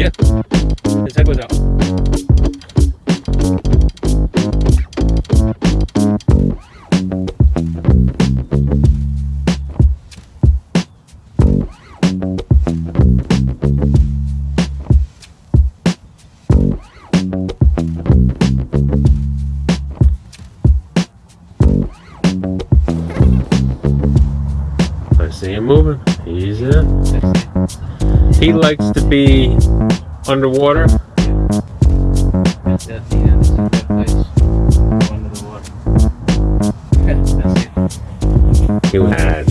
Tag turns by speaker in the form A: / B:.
A: Yeah. Let's
B: check it out. see him moving. He's it.
A: He likes to be underwater.
B: That's it. Yeah, that's a good place. Go under the water. That's it.
A: You have